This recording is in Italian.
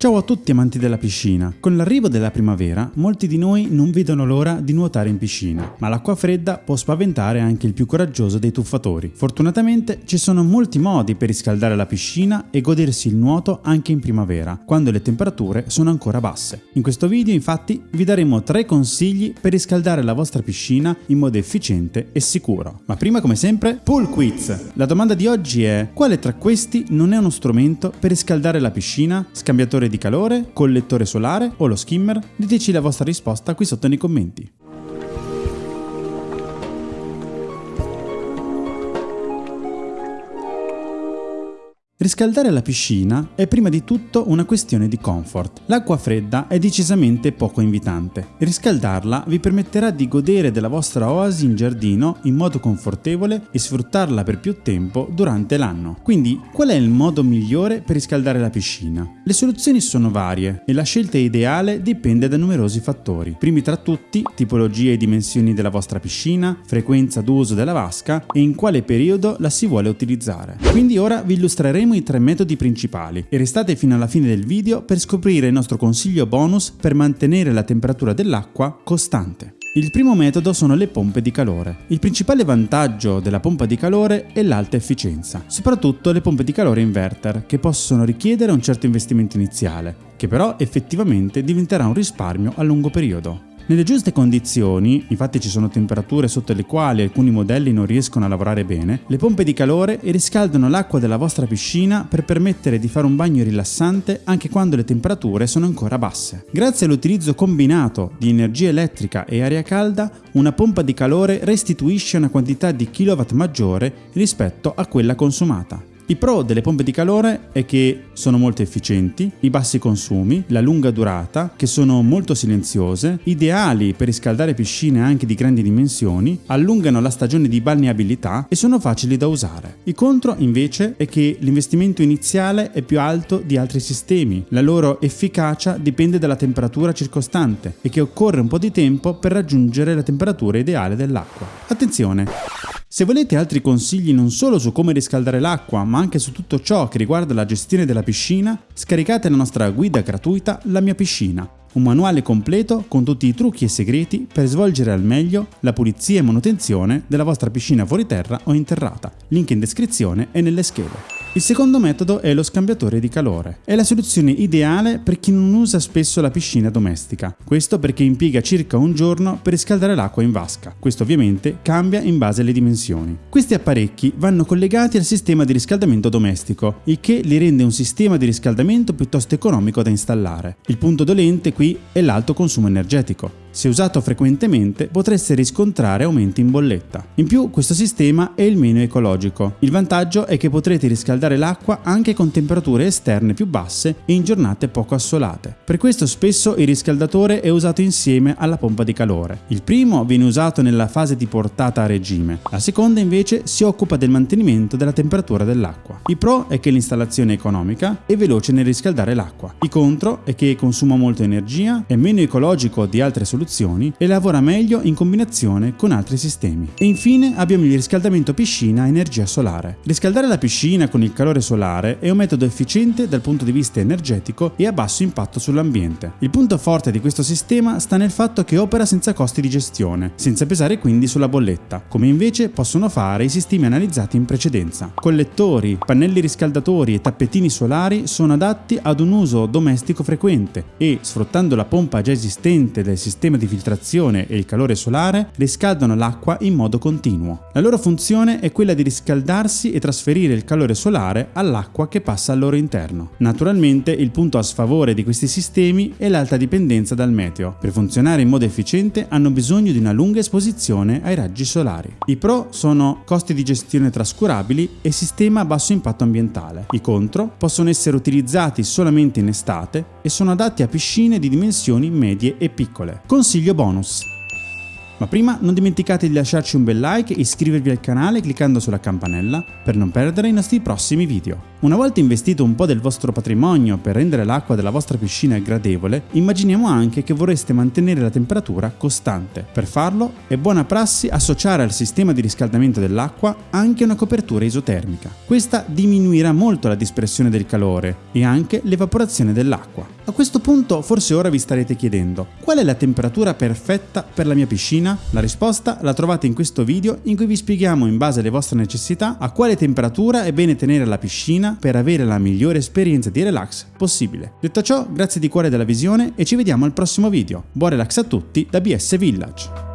Ciao a tutti amanti della piscina. Con l'arrivo della primavera, molti di noi non vedono l'ora di nuotare in piscina, ma l'acqua fredda può spaventare anche il più coraggioso dei tuffatori. Fortunatamente ci sono molti modi per riscaldare la piscina e godersi il nuoto anche in primavera, quando le temperature sono ancora basse. In questo video infatti vi daremo tre consigli per riscaldare la vostra piscina in modo efficiente e sicuro. Ma prima come sempre, pool quiz! La domanda di oggi è quale tra questi non è uno strumento per riscaldare la piscina? Scambiatore di calore, collettore solare o lo skimmer? Diteci la vostra risposta qui sotto nei commenti. Riscaldare la piscina è prima di tutto una questione di comfort. L'acqua fredda è decisamente poco invitante. Riscaldarla vi permetterà di godere della vostra oasi in giardino in modo confortevole e sfruttarla per più tempo durante l'anno. Quindi, qual è il modo migliore per riscaldare la piscina? Le soluzioni sono varie e la scelta ideale dipende da numerosi fattori. Primi tra tutti, tipologia e dimensioni della vostra piscina, frequenza d'uso della vasca e in quale periodo la si vuole utilizzare. Quindi ora vi illustreremo i tre metodi principali e restate fino alla fine del video per scoprire il nostro consiglio bonus per mantenere la temperatura dell'acqua costante. Il primo metodo sono le pompe di calore. Il principale vantaggio della pompa di calore è l'alta efficienza, soprattutto le pompe di calore inverter, che possono richiedere un certo investimento iniziale, che però effettivamente diventerà un risparmio a lungo periodo. Nelle giuste condizioni, infatti ci sono temperature sotto le quali alcuni modelli non riescono a lavorare bene, le pompe di calore riscaldano l'acqua della vostra piscina per permettere di fare un bagno rilassante anche quando le temperature sono ancora basse. Grazie all'utilizzo combinato di energia elettrica e aria calda, una pompa di calore restituisce una quantità di kilowatt maggiore rispetto a quella consumata. I pro delle pompe di calore è che sono molto efficienti, i bassi consumi, la lunga durata, che sono molto silenziose, ideali per riscaldare piscine anche di grandi dimensioni, allungano la stagione di balneabilità e sono facili da usare. I contro invece è che l'investimento iniziale è più alto di altri sistemi, la loro efficacia dipende dalla temperatura circostante e che occorre un po' di tempo per raggiungere la temperatura ideale dell'acqua. Attenzione! Se volete altri consigli non solo su come riscaldare l'acqua, ma anche su tutto ciò che riguarda la gestione della piscina, scaricate la nostra guida gratuita La mia piscina, un manuale completo con tutti i trucchi e segreti per svolgere al meglio la pulizia e manutenzione della vostra piscina fuori terra o interrata. Link in descrizione e nelle schede. Il secondo metodo è lo scambiatore di calore. È la soluzione ideale per chi non usa spesso la piscina domestica. Questo perché impiega circa un giorno per riscaldare l'acqua in vasca. Questo ovviamente cambia in base alle dimensioni. Questi apparecchi vanno collegati al sistema di riscaldamento domestico, il che li rende un sistema di riscaldamento piuttosto economico da installare. Il punto dolente qui è l'alto consumo energetico. Se usato frequentemente potreste riscontrare aumenti in bolletta. In più questo sistema è il meno ecologico. Il vantaggio è che potrete riscaldare l'acqua anche con temperature esterne più basse e in giornate poco assolate. Per questo spesso il riscaldatore è usato insieme alla pompa di calore. Il primo viene usato nella fase di portata a regime, la seconda invece si occupa del mantenimento della temperatura dell'acqua. Il pro è che l'installazione è economica e veloce nel riscaldare l'acqua. Il contro è che consuma molto energia, è meno ecologico di altre soluzioni soluzioni e lavora meglio in combinazione con altri sistemi. E infine abbiamo il riscaldamento piscina a energia solare. Riscaldare la piscina con il calore solare è un metodo efficiente dal punto di vista energetico e a basso impatto sull'ambiente. Il punto forte di questo sistema sta nel fatto che opera senza costi di gestione, senza pesare quindi sulla bolletta, come invece possono fare i sistemi analizzati in precedenza. Collettori, pannelli riscaldatori e tappetini solari sono adatti ad un uso domestico frequente e, sfruttando la pompa già esistente del sistema di filtrazione e il calore solare riscaldano l'acqua in modo continuo. La loro funzione è quella di riscaldarsi e trasferire il calore solare all'acqua che passa al loro interno. Naturalmente il punto a sfavore di questi sistemi è l'alta dipendenza dal meteo. Per funzionare in modo efficiente hanno bisogno di una lunga esposizione ai raggi solari. I pro sono costi di gestione trascurabili e sistema a basso impatto ambientale. I contro possono essere utilizzati solamente in estate e sono adatti a piscine di dimensioni medie e piccole. Consiglio bonus. Ma prima non dimenticate di lasciarci un bel like e iscrivervi al canale cliccando sulla campanella per non perdere i nostri prossimi video. Una volta investito un po' del vostro patrimonio per rendere l'acqua della vostra piscina gradevole, immaginiamo anche che vorreste mantenere la temperatura costante. Per farlo è buona prassi associare al sistema di riscaldamento dell'acqua anche una copertura isotermica. Questa diminuirà molto la dispersione del calore e anche l'evaporazione dell'acqua. A questo punto forse ora vi starete chiedendo qual è la temperatura perfetta per la mia piscina? La risposta la trovate in questo video in cui vi spieghiamo in base alle vostre necessità a quale temperatura è bene tenere la piscina per avere la migliore esperienza di relax possibile. Detto ciò, grazie di cuore della visione e ci vediamo al prossimo video. Buon relax a tutti da BS Village!